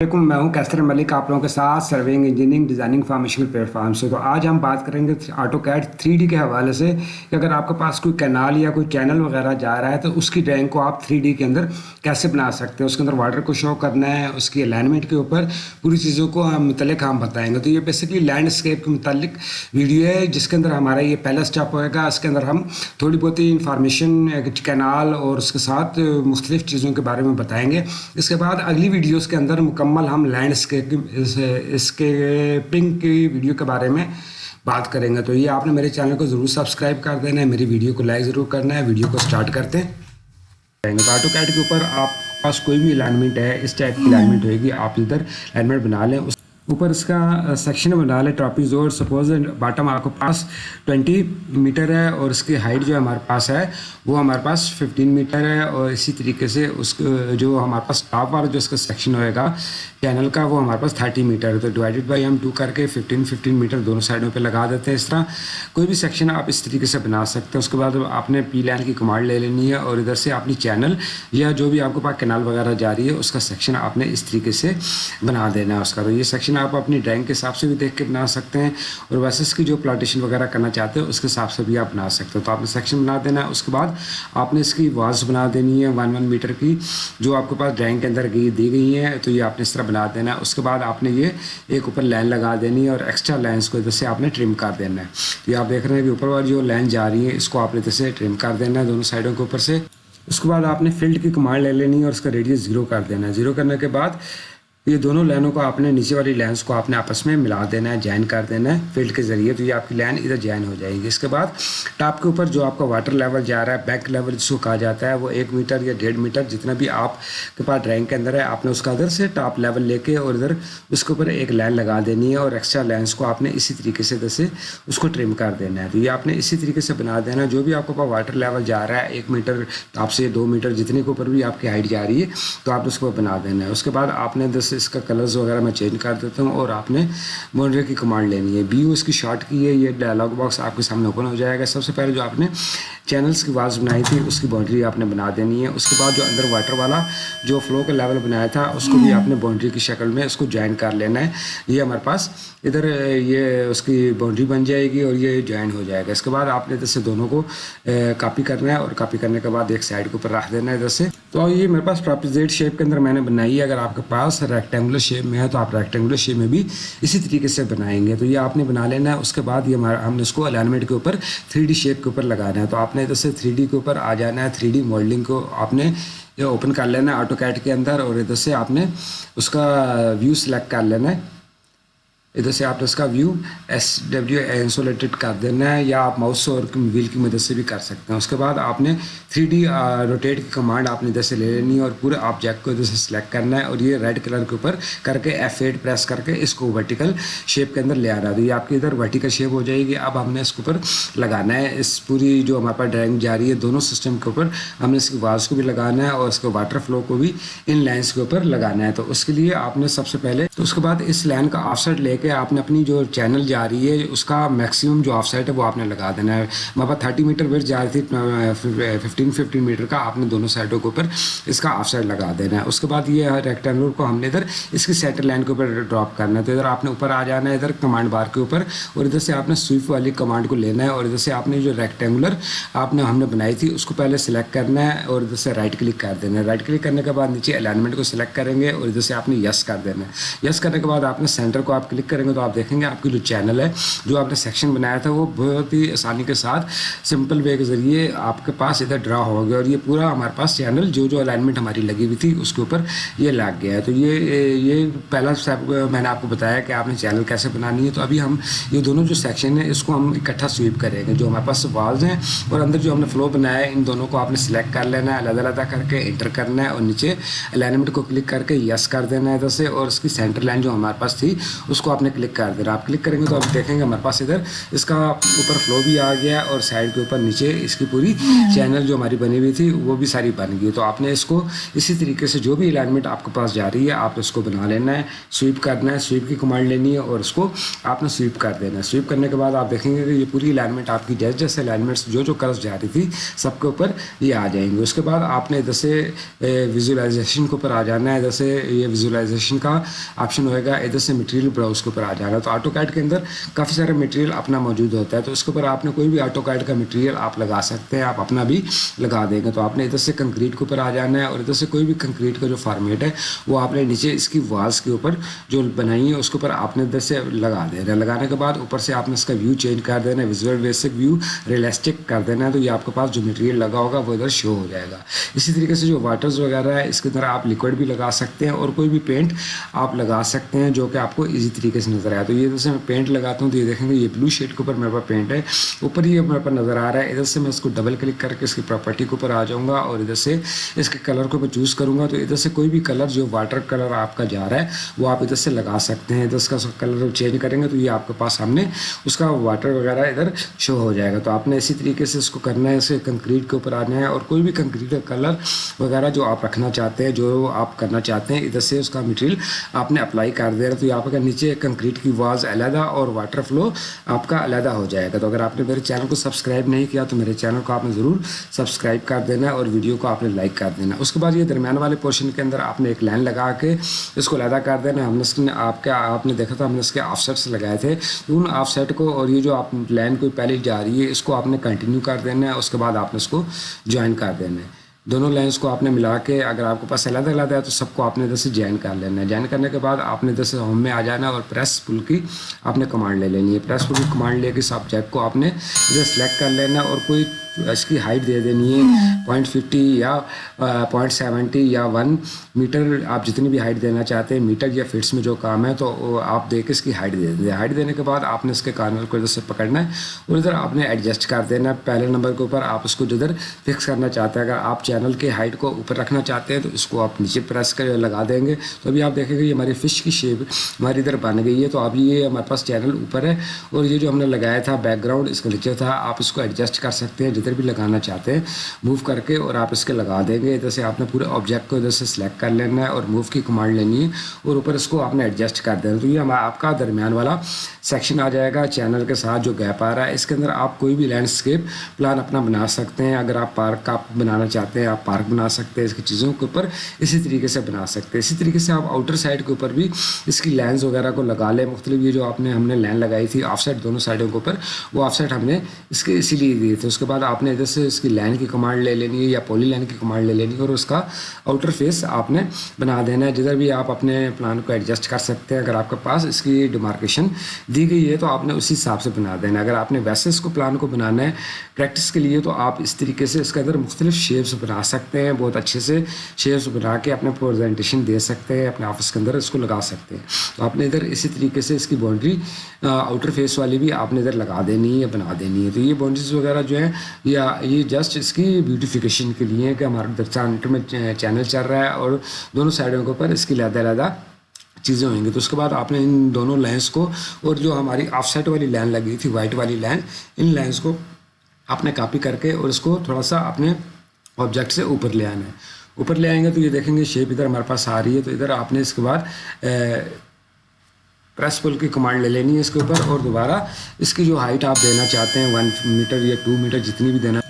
علیکم، میں ہوں کیسر ملک، آپ لوگوں کے ساتھ serving engineering designing formational platform سے۔ تو آج ہم بات کریں گے آٹو کیٹ تھری ڈی کے حوالے سے کہ اگر آپ کے پاس کوئی کینال یا کوئی چینل وغیرہ جا رہا ہے تو اس کی ڈرائنگ کو آپ تھری ڈی کے اندر کیسے بنا سکتے ہیں؟ اس کے اندر واٹر کو شو کرنا ہے، اس کی الائنمنٹ کے اوپر پوری چیزوں کو ہم متعلق ہم بتائیں گے۔ تو یہ بیسکلی لینڈ اسکیپ کے متعلق ویڈیو ہے، جس کے اندر ہمارا یہ پہلا اسٹیپ ہوئے گا۔ اس کے اندر ہم تھوڑی بہت ہی انفارمیشن کینال اور اس کے ساتھ مختلف چیزوں کے بارے میں بتائیں گے۔ اس کے بعد اگلی ویڈیوز کے اندر مکمل ہم لینڈ اسکیپنگ کی ویڈیو کے بارے میں بات کریں گے۔ تو یہ آپ نے میرے چینل کو ضرور سبسکرائب کر دینا ہے، میری ویڈیو کو لائک ضرور کرنا ہے ویڈیو کو سٹارٹ کرتے ہیں تو آٹو کیٹ کے اوپر آپ پاس کوئی بھی الائنمنٹ ہے، اس ٹائپ کی الائنمنٹ ہوئے گی آپ ادھر الائنمنٹ بنا لیں۔ اس اوپر اس کا سیکشن بنا لیں ٹاپی زور سپوز باٹم آپ کے پاس ٹوینٹی میٹر ہے اور اس کی ہائٹ جو ہمارے پاس ہے، وہ ہمارے پاس ففٹین میٹر ہے اور اسی طریقے سے اس جو ہمارے پاس ٹاپ والا جو اس کا سیکشن ہوئے گا چینل کا وہ ہمارے پاس تھرٹی میٹر ہے. تو ڈیوائڈیڈ بائی ہم ٹو کر کے ففٹین ففٹین میٹر دونوں سائڈوں پہ لگا دیتے ہیں اس طرح. کوئی بھی سیکشن آپ اس طریقے سے بنا سکتے ہیں. اس کے بعد آپ نے پی لائن کی کمانڈ لے لینی ہے اور ادھر سے اپنی چینل یا جو بھی آپ کے پاس کینال وغیرہ جاری ہے، اس کا سیکشن آپ نے اس طریقے سے بنا دینا ہے اس کا. تو یہ سیکشن آپ اپنی ڈرائنگ کے حساب سے بھی دیکھ کے بنا سکتے ہیں اور ویسے اس کی جو پلاٹیشن وغیرہ کرنا چاہتے ہیں اس کے حساب سے بھی آپ بنا سکتے ہو تو آپ نے سیکشن بنا دینا ہے، اس کے بعد آپ نے اس کی واز بنا دینی ہے ون ون میٹر کی، جو آپ کے پاس ڈرائنگ کے اندر دی گئی ہیں، تو یہ آپ نے اس طرح بنا دینا ہے۔ اس کے بعد آپ نے یہ ایک اوپر لائن لگا دینی ہے اور ایکسٹرا لائنس کو ادھر سے آپ نے ٹرم کر دینا ہے۔ تو یہ آپ دیکھ رہے ہیں کہ اوپر والی جو لائن جا رہی ہے، اس کو آپ نے ادھر سے ٹرم کر دینا ہے دونوں سائڈوں کے اوپر سے۔ اس کے بعد آپ نے فیلڈ کی کمانڈ لے لینی ہے اور اس کا ریڈیس زیرو کر دینا ہے۔ زیرو کرنے کے بعد یہ دونوں لائنوں کو آپ نے نیچے والی لائنس کو آپ نے آپس میں ملا دینا ہے، جوائن کر دینا ہے فیلڈ کے ذریعے، تو یہ آپ کی لائن ادھر جوائن ہو جائے گی۔ اس کے بعد ٹاپ کے اوپر جو آپ کا واٹر لیول جا رہا ہے، بیک لیول جس کو کہا جاتا ہے، وہ ایک میٹر یا ڈیڑھ میٹر جتنا بھی آپ کے پاس ڈرائنگ کے اندر ہے، آپ نے اس کا ادھر سے ٹاپ لیول لے کے اور ادھر اس کے اوپر ایک لائن لگا دینی ہے اور ایکسٹرا لائنس کو آپ نے اسی طریقے سے ادھر سے اس کو ٹرم کر دینا ہے۔ تو یہ آپ نے اسی طریقے سے بنا دینا جو بھی آپ کے پاس واٹر لیول جا رہا ہے، ایک میٹر آپ سے دو میٹر جتنے کے اوپر بھی آپ کی ہائٹ جا رہی ہے، تو آپ اس کو بنا دینا ہے۔ اس کے بعد آپ نے ادھر سے اس کا کلرز وغیرہ میں چینج کر دیتا ہوں اور آپ نے بانڈری کی کمانڈ لینی ہے. بی یو اس کی شارٹ کی ہے. یہ ڈائلاگ باکس آپ کے سامنے اوپن ہو جائے گا. سب سے پہلے جو آپ نے چینلز کی واز بنائی تھی، اس کی باؤنڈری آپ نے بنا دینی ہے۔ اس کے بعد جو اندر واٹر والا جو فلو کا لیول بنایا تھا، اس کو بھی آپ نے باؤنڈری کی شکل میں اس کو جوائن کر لینا ہے۔ یہ ہمارے پاس ادھر یہ اس کی باؤنڈری بن جائے گی اور یہ جوائن ہو جائے گا۔ اس کے بعد آپ نے ادھر سے دونوں کو کاپی کرنا ہے اور کاپی کرنے کے بعد ایک سائڈ کے اوپر رکھ دینا ہے ادھر سے۔ تو یہ میرے پاس پراپزیٹ شیپ کے اندر میں نے بنائی ہے۔ اگر آپ کے پاس ریکٹینگولر شیپ میں ہے تو آپ ریکٹینگولر شیپ میں بھی اسی طریقے سے بنائیں گے۔ تو یہ آپ نے بنا لینا ہے۔ اس کے بعد یہ ہم نے اس کو الائنمنٹ کے اوپر تھری ڈی شیپ کے اوپر لگانا ہے۔ تو آپ نے تو صرف تھری ڈی کے اوپر آ جانا ہے تھری ڈی ماڈلنگ کو آپ نے جو اوپن کر لینا ہے آٹو کیٹ کے اندر، اور ادھر سے آپ نے اس کا ویو سلیکٹ کر لینا ہے۔ ادھر سے آپ نے اس کا ویو ایس ڈبلیو انسولیٹڈ کر دینا ہے یا آپ ماؤس اور ویل کی مدد سے بھی کر سکتے ہیں۔ اس کے بعد آپ نے تھری ڈی روٹیٹ کی کمانڈ آپ نے ادھر سے لے لینی ہے اور پورے آبجیکٹ کو ادھر سے سلیکٹ کرنا ہے اور یہ ریڈ کلر کے اوپر کر کے ایف ایٹ پریس کر کے اس کو ورٹیکل شیپ کے اندر لے آ رہا ہے یہ آپ کی ادھر ورٹیکل شیپ ہو جائے گی۔ اب ہم نے اس کے اوپر لگانا ہے۔ اس پوری جو ہمارے پاس ڈرائنگ جا رہی ہے دونوں سسٹم کے اوپر ہم نے اس کی واز کو بھی لگانا ہے اور اس کے واٹر فلو کو بھی ان لائنس کے اوپر لگانا ہے۔ تو اس کے لیے آپ نے سب سے پہلے تو اس کے بعد اس لائن کا آف سائڈ لے کے آپ نے اپنی جو چینل جا رہی ہے، اس کا میکسیمم جو آف سائڈ ہے وہ آپ نے لگا دینا ہے۔ ہمارے تھرٹی میٹر ویٹ جا رہی تھی ففٹین ففٹین میٹر کا آپ نے دونوں سائڈوں کے اوپر اس کا آف سائڈ لگا دینا ہے۔ اس کے بعد یہ ریکٹینگل کو ہم نے ادھر اس کی سیٹر لائن کے اوپر ڈراپ کرنا ہے۔ تو ادھر آپ نے اوپر آ جانا ہے، ادھر کمانڈ بار کے اوپر اور ادھر سے آپ نے سوئپ والی کمانڈ کو لینا ہے اور ادھر سے آپ نے جو ریکٹینگولر آپ نے ہم نے بنائی تھی، اس کو پہلے سلیکٹ کرنا ہے اور ادھر سے رائٹ کلک کر دینا ہے۔ رائٹ کلک کرنے کے بعد نیچے الائنمنٹ کو سلیکٹ کریں گے اور ادھر سے آپ نے یس کر دینا ہے۔ یس کرنے کے بعد آپ نے سینٹر کو آپ کلک کریں گے تو آپ دیکھیں گے، آپ کی جو چینل ہے، جو آپ نے سیکشن بنایا تھا، وہ بہت ہی آسانی کے ساتھ سمپل وے کے ذریعے آپ کے پاس ادھر ڈرا ہو گیا اور یہ پورا ہمارے پاس چینل جو جو الائنمنٹ ہماری لگی ہوئی تھی، اس کے اوپر یہ لگ گیا ہے۔ تو یہ یہ پہلا اسٹیپ میں نے آپ کو بتایا کہ آپ نے چینل کیسے بنانی ہے۔ تو ابھی ہم یہ دونوں جو سیکشن ہیں، اس کو ہم اکٹھا سویپ کریں گے۔ جو ہمارے پاس والز ہیں اور اندر جو ہم نے فلو بنایا ہے، ان دونوں کو آپ نے سلیکٹ کر لینا ہے، علیحدہ علیحدہ کر کے انٹر کرنا ہے اور نیچے الائنمنٹ کو کلک کر کے یس کر دینا ہے ادھر سے۔ اور اس کی سینٹر لائن جو ہمارے پاس تھی، اس کو آپ نے کلک کر دینا آپ کلک کریں گے تو آپ دیکھیں گے ہمارے پاس ادھر اس کا اوپر فلو بھی آ گیا اور سائڈ کے اوپر نیچے اس کی پوری چینل جو ہماری بنی ہوئی تھی وہ بھی ساری بن گئی تو آپ نے اس کو اسی طریقے سے جو بھی الائنمنٹ آپ کے پاس جا رہی ہے، آپ اس کو بنا لینا ہے سویپ کرنا ہے سویپ کی کمانڈ لینی ہے اور اس کو آپ نے سویپ کر دینا ہے۔ سویپ کرنے کے بعد آپ دیکھیں گے کہ یہ پوری الائنمنٹ آپ کی جیسے جیسے الائنمنٹس جو جو کرز جا رہی تھی سب کے اوپر یہ آ جائیں گے۔ اس کے بعد آپ نے ادھر سے ویژولائزیشن کے اوپر آ جانا ہے۔ ادھر سے یہ ویژولائزیشن کا آپشن ہوئے گا۔ ادھر سے مٹیریل براؤز کے اوپر آ جانا تو آٹو کیٹ کے اندر کافی سارا مٹیریل اپنا موجود ہوتا ہے۔ تو اس کے اوپر آپ نے کوئی بھی آٹو کیٹ کا مٹیریل آپ لگا سکتے ہیں، آپ اپنا بھی لگا دیں گے۔ تو آپ نے ادھر سے کنکریٹ کے اوپر آ جانا ہے اور ادھر سے کوئی بھی کنکریٹ کا جو فارمیٹ ہے، وہ آپ نے نیچے اس کی والس کے اوپر جو بنائی ہے اس کے اوپر آپ نے ادھر سے لگا دینا ہے لگانے کے بعد اوپر سے آپ نے اس کا ویو چینج کر دینا ہے۔ ویژول بیسک ویو ریئلسٹک کر دینا ہے۔ تو یہ آپ کے پاس جو مٹیریل لگا ہوگا، وہ ادھر شو ہو جائے گا۔ اسی طریقے سے جو واٹرز وغیرہ ہے، اس کے اندر آپ لکوڈ بھی لگا سکتے ہیں اور کوئی بھی پینٹ آپ لگا سکتے ہیں جو کہ آپ کو ایزی طریقے سے نظر آیا تو یہ جیسے میں پینٹ لگاتا ہوں تو یہ دیکھیں گے یہ بلو شیڈ کے اوپر میرے پاس پینٹ ہے۔ اوپر یہ میرے پاس نظر آ رہا ہے۔ ادھر سے میں اس کو ڈبل کلک کر کے اس کی پراپرٹی کے اوپر آ جاؤں گا اور ادھر سے اس کے کلر کو میں چوز کروں گا۔ تو ادھر سے کوئی بھی کلر جو واٹر کلر آپ کا جا رہا ہے وہ آپ ادھر سے لگا سکتے ہیں۔ ادھر کا کلر چینج کریں گے تو یہ آپ کے پاس سامنے اس کا واٹر وغیرہ ادھر شو ہو جائے گا۔ تو آپ نے اسی طریقے سے اس کو کرنا ہے، اسے کنکریٹ کے اوپر آنا ہے اور کوئی بھی کنکریٹ کا کلر وغیرہ جو آپ رکھنا چاہتے ہیں، جو آپ کرنا چاہتے ہیں، ادھر سے اس کا مٹیریل آپ نے اپلائی کر دیا۔ تو یہ آپ کا نیچے کنکریٹ کی واز علیحدہ اور واٹر فلو آپ کا علیحدہ ہو جائے گا۔ تو اگر آپ نے میرے چینل کو سبسکرائب نہیں کیا تو میرے چینل کو آپ نے ضرور سبسکرائب کر دینا اور ویڈیو کو آپ نے لائک کر دینا۔ اس کے بعد یہ درمیان والے پورشن کے اندر آپ نے ایک لائن لگا کے اس کو علیحدہ کر دینا۔ ہم نے اس نے آپ کے آپ نے دیکھا تھا ہم نے اس کے آف سیٹس لگائے تھے۔ ان آف سیٹ کو اور یہ جو آپ لائن کوئی پہلے جا رہی ہے، اس کو آپ نے کنٹینیو کر دینا ہے۔ اس کے بعد آپ نے اس کو جوائن کر دینا ہے۔ دونوں لائنس کو آپ نے ملا کے اگر آپ کے پاس علیحدہ علیحدہ ہے تو سب کو آپ نے ادھر سے جوائن کر لینا ہے۔ جوائن کرنے کے بعد آپ نے ادھر سے ہوم میں آ جانا ہے اور پریس پل کی آپ نے کمانڈ لے لینی ہے۔ پریس پل کی کمانڈ لے کے سبجیکٹ کو آپ نے ادھر سلیکٹ کر لینا ہے اور کوئی اس کی ہائٹ دے دینی ہے پوائنٹ ففٹی یا پوائنٹ سیونٹی یا ون میٹر آپ جتنی بھی ہائٹ دینا چاہتے ہیں میٹر یا فٹس میں جو کام ہے تو آپ دے کے اس کی ہائٹ دے دیں ہائٹ دینے کے بعد آپ نے اس کے کارنر کو ادھر سے پکڑنا ہے اور ادھر آپ نے ایڈجسٹ کر دینا ہے پہلے نمبر کے اوپر آپ اس کو جدھر فکس کرنا چاہتے ہیں اگر آپ چینل کے ہائٹ کو اوپر رکھنا چاہتے ہیں تو اس کو آپ نیچے پریس کر لگا دیں گے تو ابھی آپ دیکھیں گے یہ ہماری فش کی شیپ ہماری ادھر بن گئی ہے تو اب یہ ہمارے پاس چینل اوپر ہے اور یہ جو ہم نے لگایا تھا بیک گراؤنڈ اس کا نیچے تھا آپ اس کو ایڈجسٹ کر سکتے ہیں جدھر بھی لگانا چاہتے ہیں موو کر کے اور آپ اس کے لگا دیں گے۔ ادھر سے آپ نے پورے آبجیکٹ کو ادھر سے سلیکٹ کر لینا ہے اور موو کی کمانڈ لینی ہے اور اوپر اس کو آپ نے ایڈجسٹ کر دینا تو یہ ہمارا آپ کا درمیان والا سیکشن آ جائے گا چینل کے ساتھ جو گیپ آ رہا ہے۔ اس کے اندر آپ کوئی بھی لینڈسکیپ پلان اپنا بنا سکتے ہیں۔ اگر آپ پارک کا بنانا چاہتے ہیں، آپ پارک بنا سکتے ہیں اس کی چیزوں کے اوپر۔ اسی طریقے سے بنا سکتے ہیں۔ اسی طریقے سے آپ آؤٹر سائڈ کے اوپر بھی اس کی لینس وغیرہ کو لگا لیں۔ مختلف یہ جو آپ نے ہم نے لین لگائی تھی آف سائڈ دونوں سائڈوں کے اوپر، وہ آف سائڈ ہم نے اس کے اسی لیے دیے تھے اس کے بعد آپ آپ نے ادھر سے اس کی لین کی کمانڈ لے لینی ہے یا پولی لائن کی کمانڈ لے لینی ہے اور اس کا آؤٹر فیس آپ نے بنا دینا ہے۔ جدھر بھی آپ اپنے پلان کو ایڈجسٹ کر سکتے ہیں، اگر آپ کے پاس اس کی ڈیمارکیشن دی گئی ہے تو آپ نے اسی حساب سے بنا دینا اگر آپ نے ویسے اس کو پلان کو بنانا ہے پریکٹس کے لیے تو آپ اس طریقے سے اس کے اندر مختلف شیپس بنا سکتے ہیں۔ بہت اچھے سے شیپس بنا کے اپنے پریزنٹیشن دے سکتے ہیں، اپنے آفس کے اندر اس کو لگا سکتے ہیں۔ تو آپ نے ادھر اسی طریقے سے اس کی باؤنڈری آؤٹر فیس والی بھی آپ نے ادھر لگا دینی ہے، بنا دینی ہے۔ تو یہ باؤنڈریز وغیرہ جو ہیں یا یہ جسٹ اس کی بیوٹیفیکیشن کے لیے کہ ہمارا انٹر میں چینل چل رہا ہے اور دونوں سائڈوں کے اوپر اس کی لہدہ لہدہ چیزیں ہوئیں گی۔ تو اس کے بعد آپ نے ان دونوں لائنس کو اور جو ہماری آف سائٹ والی لائن لگی تھی وائٹ والی لائن ان لائنس کو آپ نے کاپی کر کے اور اس کو تھوڑا سا اپنے آبجیکٹ سے اوپر لے آنا ہے۔ اوپر لے آئیں گے تو یہ دیکھیں گے شیپ ادھر ہمارے پاس آ رہی ہے۔ تو ادھر آپ نے اس کے بعد پریس پل کی کمانڈ لے لینی ہے اس کے اوپر اور دوبارہ اس کی جو ہائٹ آپ دینا چاہتے ہیں ون میٹر یا ٹو میٹر جتنی بھی دینا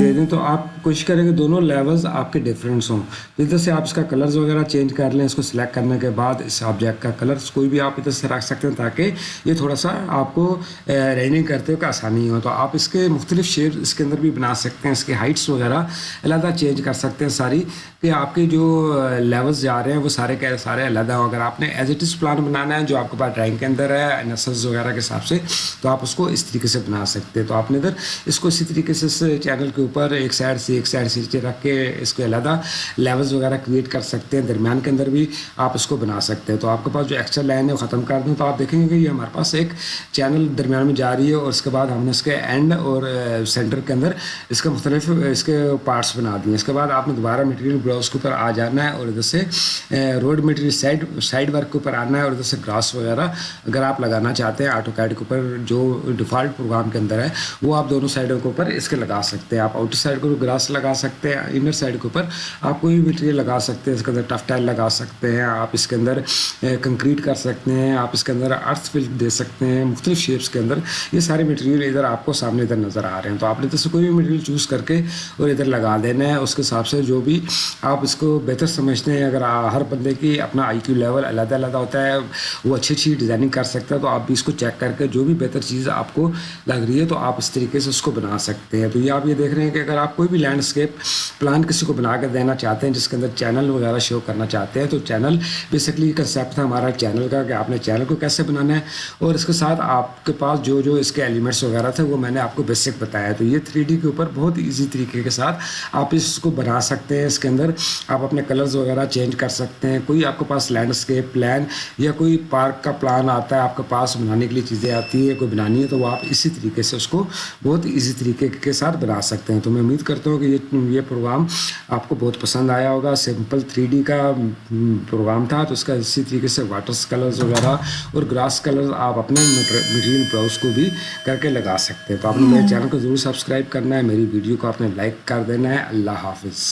دے دیں تو آپ کوشش کریں کہ دونوں لیولز آپ کے ڈفرینس ہوں۔ ادھر سے آپ اس کا کلرز وغیرہ چینج کر لیں، اس کو سلیکٹ کرنے کے بعد اس آبجیکٹ کا کلرز کوئی بھی آپ ادھر سے رکھ سکتے ہیں تاکہ یہ تھوڑا سا آپ کو ریننگ کرتے ہوئے آسانی ہو۔ تو آپ اس کے مختلف شیپ اس کے اندر بھی بنا سکتے ہیں، اس کے ہائٹس وغیرہ علیحدہ چینج کر سکتے ہیں ساری۔ کہ آپ کے جو لیولز جا رہے ہیں، وہ سارے کے سارے علیحدہ ہوں۔ اگر آپ نے ایز اٹ از پلان بنانا ہے، جو آپ کے پاس ڈرائنگ کے اندر ہے نسلز وغیرہ کے حساب سے، تو آپ اس کو اس طریقے سے بنا سکتے ہیں۔ تو آپ نے ادھر اس کو اسی طریقے سے چینل کے اوپر ایک سائڈ سے ایک سائڈ سے رکھ کے اس کو علیحدہ لیولز وغیرہ کریٹ کر سکتے ہیں، درمیان کے اندر بھی آپ اس کو بنا سکتے ہیں۔ تو آپ کے پاس جو ایکسٹرا لائن ہے وہ ختم کر دوں تو آپ دیکھیں گے کہ یہ ہمارے پاس ایک چینل درمیان میں جا رہی ہے اور اس کے بعد ہم نے اس کے اینڈ اور سینٹر کے اندر اس کے مختلف، اس کے پارٹس بنا دیے۔ اس کے بعد آپ نے دوبارہ مٹیریل براؤز کے اوپر آ جانا ہے اور ادھر سے road material side side work کے اوپر آنا ہے اور ادھر سے گراس وغیرہ اگر آپ لگانا چاہتے ہیں آٹو کیڈ کے اوپر جو ڈیفالٹ پروگرام کے اندر ہے، وہ آپ دونوں سائڈوں کے اوپر اس کے لگا سکتے سکتے ہیں۔ آپ آؤٹر سائڈ کو گراس لگا سکتے ہیں انر سائڈ کے اوپر آپ کوئی بھی مٹیریل لگا سکتے ہیں، اس کے اندر ٹف ٹائل لگا سکتے ہیں۔ آپ اس کے اندر کنکریٹ کر سکتے ہیں، آپ اس کے اندر ارتھ فل دے سکتے ہیں، مختلف شیپس کے اندر۔ یہ سارے مٹیریل ادھر آپ کو سامنے ادھر نظر آ رہے ہیں۔ تو آپ نے ادھر سے کوئی بھی مٹیریل چوز کر کے اور ادھر لگا دینا ہے۔ اس کے حساب سے جو بھی آپ اس کو بہتر سمجھتے ہیں، اگر ہر بندے کی اپنا آئی کیو لیول علیحدہ علیحدہ ہوتا ہے، وہ اچھی اچھی ڈیزائننگ کر سکتا ہے، تو آپ بھی اس کو چیک کر کے جو بھی بہتر چیز آپ کو لگ رہی ہے، تو آپ اس طریقے سے اس کو بنا سکتے ہیں۔ تو یہ آپ آپ یہ دیکھ رہے ہیں کہ اگر آپ کوئی بھی لینڈسکیپ پلان کسی کو بنا کے دینا چاہتے ہیں، جس کے اندر چینل وغیرہ شو کرنا چاہتے ہیں، تو چینل بیسکلی کنسیپٹ تھا ہمارا چینل کا کہ آپ نے چینل کو کیسے بنانا ہے اور اس کے ساتھ آپ کے پاس جو جو اس کے ایلیمنٹس وغیرہ تھے وہ میں نے آپ کو بیسک بتایا تو یہ تھری ڈی کے اوپر بہت ایزی طریقے کے ساتھ آپ اس کو بنا سکتے ہیں۔ اس کے اندر آپ اپنے کلرز وغیرہ چینج کر سکتے ہیں۔ کوئی آپ کے پاس لینڈسکیپ پلان یا کوئی پارک کا پلان آتا ہے، آپ کے پاس بنانے کے لیے چیزیں آتی ہیں، کوئی بنانی ہے، تو وہ آپ اسی طریقے سے اس کو بہت ایزی طریقے کے ساتھ بنا لگا سکتے ہیں۔ تو میں امید کرتا ہوں کہ یہ یہ پروگرام آپ کو بہت پسند آیا ہوگا۔ سمپل تھری ڈی کا پروگرام تھا، تو اس کا اسی طریقے سے واٹرس کلرز وغیرہ اور گراس کلرز آپ اپنے مٹیریل براؤز کو بھی کر کے لگا سکتے ہیں۔ تو آپ نے میرے چینل کو ضرور سبسکرائب کرنا ہے، میری ویڈیو کو آپ نے لائک کر دینا ہے۔ اللہ حافظ۔